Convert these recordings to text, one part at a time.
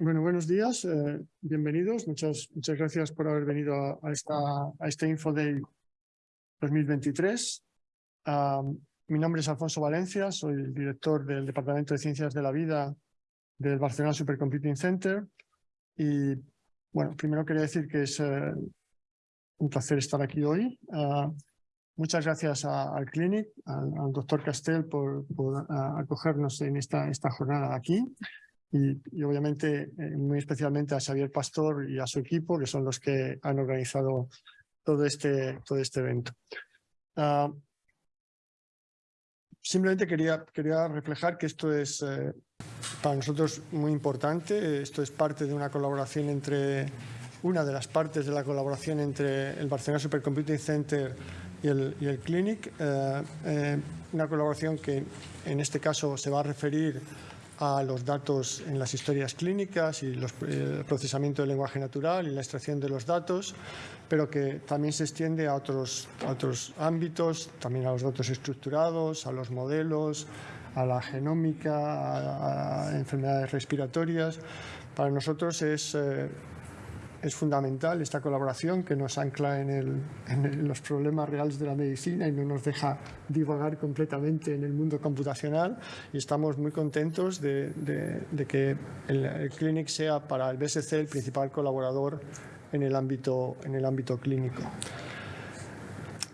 Bueno, buenos días, eh, bienvenidos. Muchas, muchas gracias por haber venido a, esta, a este Info Day 2023. mi nombre es Alfonso Valencia, soy el director del Departamento de Ciencias de la Vida del Barcelona Supercomputing Center. Y bueno, primero quería decir que es eh, un placer estar aquí hoy. Ah, muchas gracias al Clinic, al, doctor Castel por, por acogernos en esta, esta jornada aquí y, obviamente eh, muy especialmente a Xavier Pastor y a su equipo, que son los que han organizado todo este, todo este evento. Ah, simplemente quería, quería reflejar que esto es eh, para nosotros muy importante. Esto es parte de una colaboración entre, una de las partes de la colaboración entre el Barcelona Supercomputing Center y el, y el Clinic. Eh, una colaboración que en este caso se va a referir a los datos en las historias clínicas y los, el procesamiento del lenguaje natural y la extracción de los datos, pero que también se extiende a otros, otros ámbitos, también a los datos estructurados, a los modelos, a la genómica, a, enfermedades respiratorias. Para nosotros es eh, es fundamental esta colaboración que nos ancla en, los problemas reales de la medicina y no nos deja divagar completamente en el mundo computacional y estamos muy contentos de, que el, Clinic sea para el BSC el principal colaborador en el ámbito, en el ámbito clínico.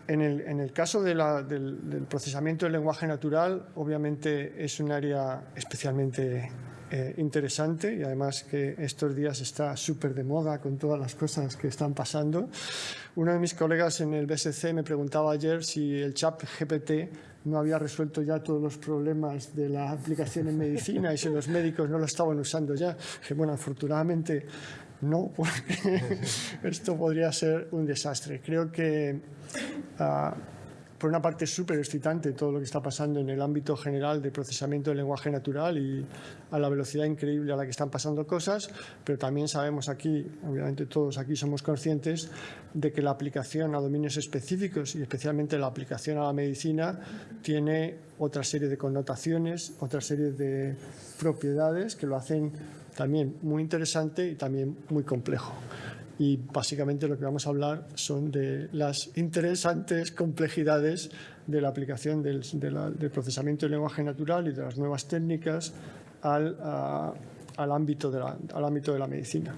En el, caso del, del procesamiento del lenguaje natural, obviamente es un área especialmente eh, interesante y además que estos días está súper de moda con todas las cosas que están pasando. Uno de mis colegas en el BSC me preguntaba ayer si el chat GPT no había resuelto ya todos los problemas de la aplicación en medicina y si los médicos no lo estaban usando ya. Que bueno, afortunadamente no, porque esto podría ser un desastre. Creo que uh, por una parte súper excitante todo lo que está pasando en el ámbito general de procesamiento del lenguaje natural y a la velocidad increíble a la que están pasando cosas, pero también sabemos aquí, obviamente todos aquí somos conscientes de que la aplicación a dominios específicos y especialmente la aplicación a la medicina tiene otra serie de connotaciones, otra serie de propiedades que lo hacen también muy interesante y también muy complejo y básicamente lo que vamos a hablar son de las interesantes complejidades de la aplicación del, procesamiento del lenguaje natural y de las nuevas técnicas al, al, ámbito de la, al ámbito de la medicina.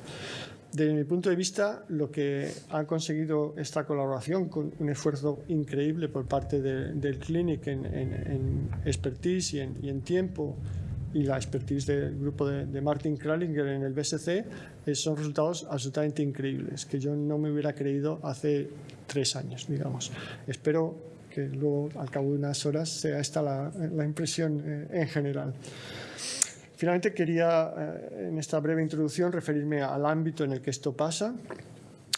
Desde mi punto de vista, lo que ha conseguido esta colaboración con un esfuerzo increíble por parte del Clinic en, en, expertise y en, y en tiempo y la expertise del grupo de, Martin Kralinger en el BSC eh, son resultados absolutamente increíbles, que yo no me hubiera creído hace tres años, digamos. Espero que luego, al cabo de unas horas, sea esta la, la impresión eh, en general. Finalmente, quería, eh, en esta breve introducción, referirme al ámbito en el que esto pasa.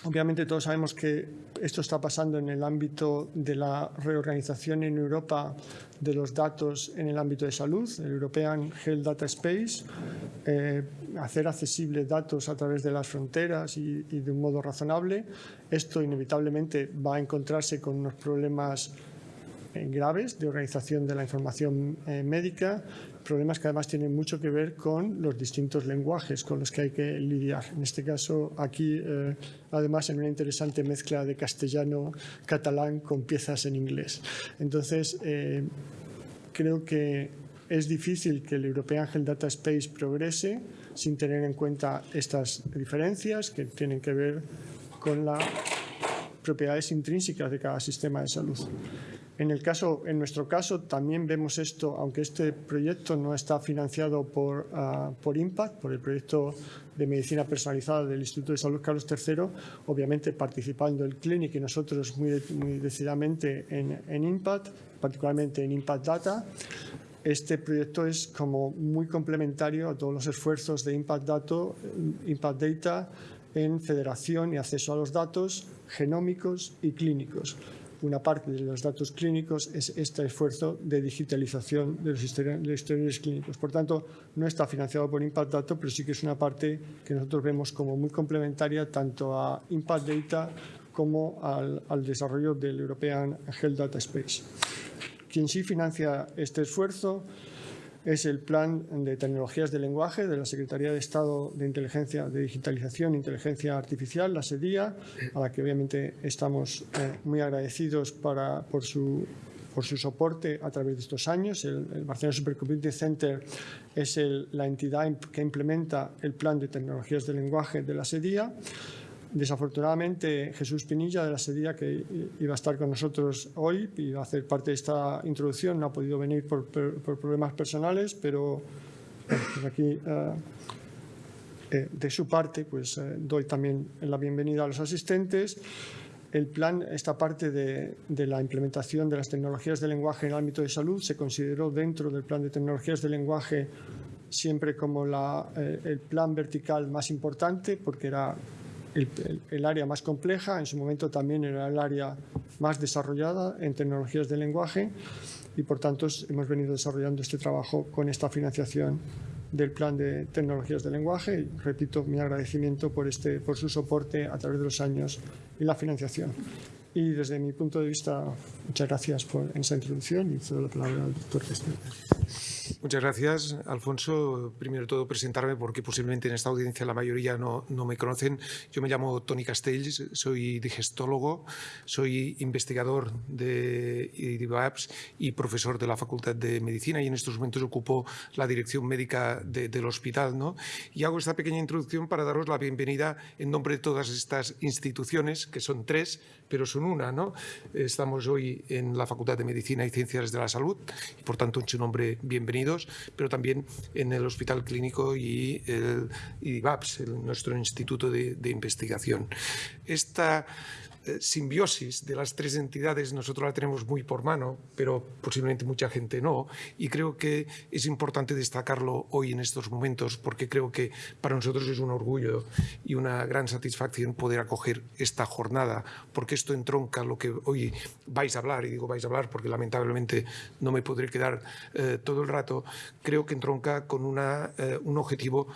Obviamente todos sabemos que esto está pasando en el ámbito de la reorganización en Europa de los datos en el ámbito de salud, el European Health Data Space, eh, hacer accesibles datos a través de las fronteras y, de un modo razonable. Esto inevitablemente va a encontrarse con unos problemas graves de organización de la información eh, médica, problemas que además tienen mucho que ver con los distintos lenguajes con los que hay que lidiar. En este caso, aquí, eh, además, en una interesante mezcla de castellano-catalán con piezas en inglés. Entonces, eh, creo que es difícil que el European Health Data Space progrese sin tener en cuenta estas diferencias que tienen que ver con las propiedades intrínsecas de cada sistema de salud. En, nuestro caso también vemos esto, aunque este proyecto no está financiado por, uh, por IMPACT, por el proyecto de medicina personalizada del Instituto de Salud Carlos III, obviamente participando el Clinic y nosotros muy, decididamente en, en IMPACT, particularmente en IMPACT Data. Este proyecto es como muy complementario a todos los esfuerzos de Impact, Impact Data en federación y acceso a los datos genómicos y clínicos una parte de los datos clínicos es este esfuerzo de digitalización de los historiales clínicos. Por tanto, no está financiado por Impact Data, pero sí que es una parte que nosotros vemos como muy complementaria tanto a Impact Data como al, al desarrollo del European Health Data Space. Quien sí financia este esfuerzo es el Plan de Tecnologías de Lenguaje de la Secretaría de Estado de Inteligencia, de Digitalización e Inteligencia Artificial, la SEDIA, a la que obviamente estamos eh, muy agradecidos para, por, su, por su soporte a través de estos años. El, Barcelona Supercomputing Center es la entidad que implementa el Plan de Tecnologías de Lenguaje de la SEDIA. Desafortunadamente, Jesús Pinilla de la SEDIA, que iba a estar con nosotros hoy y va a hacer parte de esta introducción, no ha podido venir por, problemas personales, pero pues aquí, eh, eh, de su parte, pues eh, doy también la bienvenida a los asistentes. El plan, esta parte de, la implementación de las tecnologías de lenguaje en el ámbito de salud se consideró dentro del plan de tecnologías de lenguaje siempre como el plan vertical más importante porque era el, área más compleja, en su momento también era el área más desarrollada en tecnologías de lenguaje y por tanto hemos venido desarrollando este trabajo con esta financiación del plan de tecnologías de lenguaje repito mi agradecimiento por, este, por su soporte a través de los años y la financiación. Y desde mi punto de vista, muchas gracias por esa introducción y cedo la palabra al doctor Muchas gracias, Alfonso. Primero de todo, presentarme porque posiblemente en esta audiencia la mayoría no, no me conocen. Yo me llamo Tony Castells, soy digestólogo, soy investigador de IDIVAPS y profesor de la Facultad de Medicina y en estos momentos ocupo la dirección médica del hospital. ¿no? Y hago esta pequeña introducción para daros la bienvenida en nombre de todas estas instituciones, que son tres, pero son una. ¿no? Estamos hoy en la Facultad de Medicina y Ciencias de la Salud y por tanto en su nombre pero también en el Hospital Clínico y el IVAPS, nuestro Instituto de, de Investigación. Esta simbiosis de las tres entidades nosotros la tenemos muy por mano, pero posiblemente mucha gente no. Y creo que es importante destacarlo hoy en estos momentos porque creo que para nosotros es un orgullo y una gran satisfacción poder acoger esta jornada, porque esto entronca lo que hoy vais a hablar, y digo vais a hablar porque lamentablemente no me podré quedar eh, todo el rato, creo que entronca con una, eh, un objetivo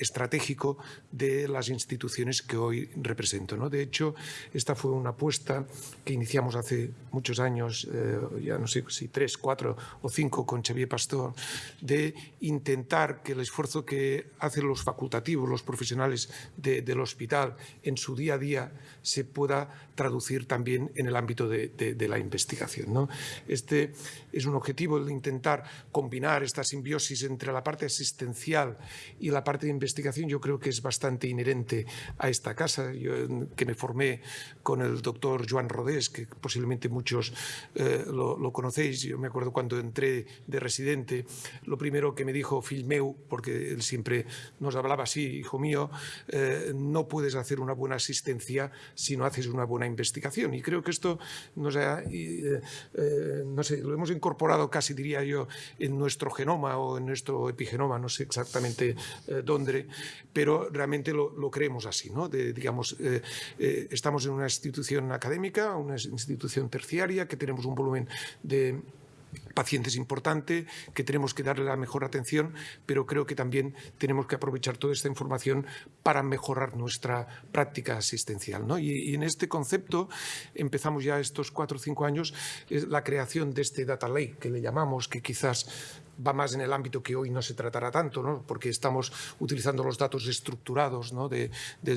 estratégico de las instituciones que hoy represento. ¿no? De hecho, esta fue una apuesta que iniciamos hace muchos años, eh, ya no sé si tres, cuatro o cinco con Xavier Pastor, de intentar que el esfuerzo que hacen los facultativos, los profesionales del hospital en su día a día se pueda traducir también en el ámbito de, la investigación. ¿no? Este es un objetivo, el de intentar combinar esta simbiosis entre la parte asistencial y la parte de investigación, yo creo que es bastante inherente a esta casa. Yo, que me formé con el doctor Joan Rodés, que posiblemente muchos eh, lo, conocéis. Yo me acuerdo cuando entré de residente, lo primero que me dijo Filmeu, porque él siempre nos hablaba así, hijo mío, eh, no puedes hacer una buena asistencia si no haces una buena investigación. Y creo que esto nos ha, eh, no sé, lo hemos incorporado casi, diría yo, en nuestro genoma o en nuestro epigenoma, no sé exactamente dónde, pero realmente lo, creemos así, ¿no? Digamos, estamos en una institución académica, una institución terciaria, que tenemos un volumen de pacientes importante, que tenemos que darle la mejor atención, pero creo que también tenemos que aprovechar toda esta información para mejorar nuestra práctica asistencial. ¿no? Y, en este concepto empezamos ya estos cuatro o cinco años la creación de este data lake que le llamamos, que quizás va más en el ámbito que hoy no se tratará tanto, ¿no? porque estamos utilizando los datos estructurados de,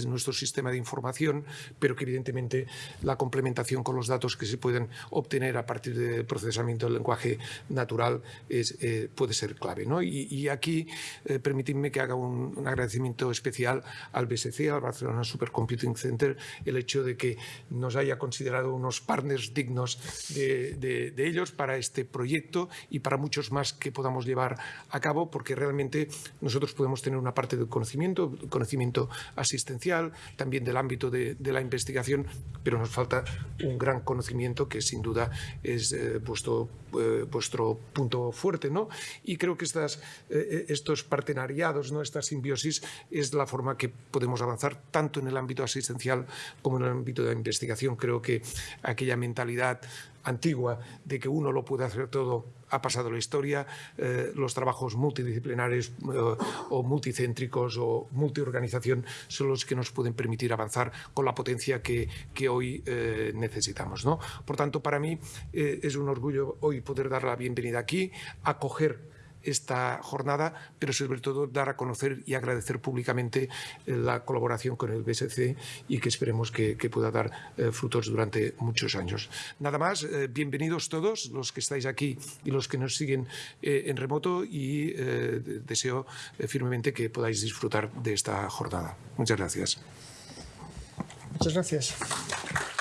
nuestro sistema de información, pero que evidentemente la complementación con los datos que se pueden obtener a partir del procesamiento del lenguaje natural es, eh, puede ser clave. ¿no? Y, aquí eh, permitidme que haga un, agradecimiento especial al BSC, al Barcelona Supercomputing Center, el hecho de que nos haya considerado unos partners dignos de, de ellos para este proyecto y para muchos más que podamos llevar a cabo, porque realmente nosotros podemos tener una parte del conocimiento, conocimiento asistencial, también del ámbito de, la investigación, pero nos falta un gran conocimiento que sin duda es eh, vuestro, eh, vuestro punto fuerte. ¿no? Y creo que estas, eh, estos partenariados, ¿no? esta simbiosis, es la forma que podemos avanzar tanto en el ámbito asistencial como en el ámbito de la investigación. Creo que aquella mentalidad antigua de que uno lo puede hacer todo ha pasado la historia, eh, los trabajos multidisciplinares eh, o multicéntricos o multiorganización son los que nos pueden permitir avanzar con la potencia que, que hoy eh, necesitamos. ¿no? Por tanto, para mí es un orgullo hoy poder dar la bienvenida aquí, acoger esta jornada, pero sobre todo dar a conocer y agradecer públicamente la colaboración con el BSC y que esperemos que, pueda dar frutos durante muchos años. Nada más, bienvenidos todos los que estáis aquí y los que nos siguen en remoto y deseo firmemente que podáis disfrutar de esta jornada. Muchas gracias. Muchas gracias.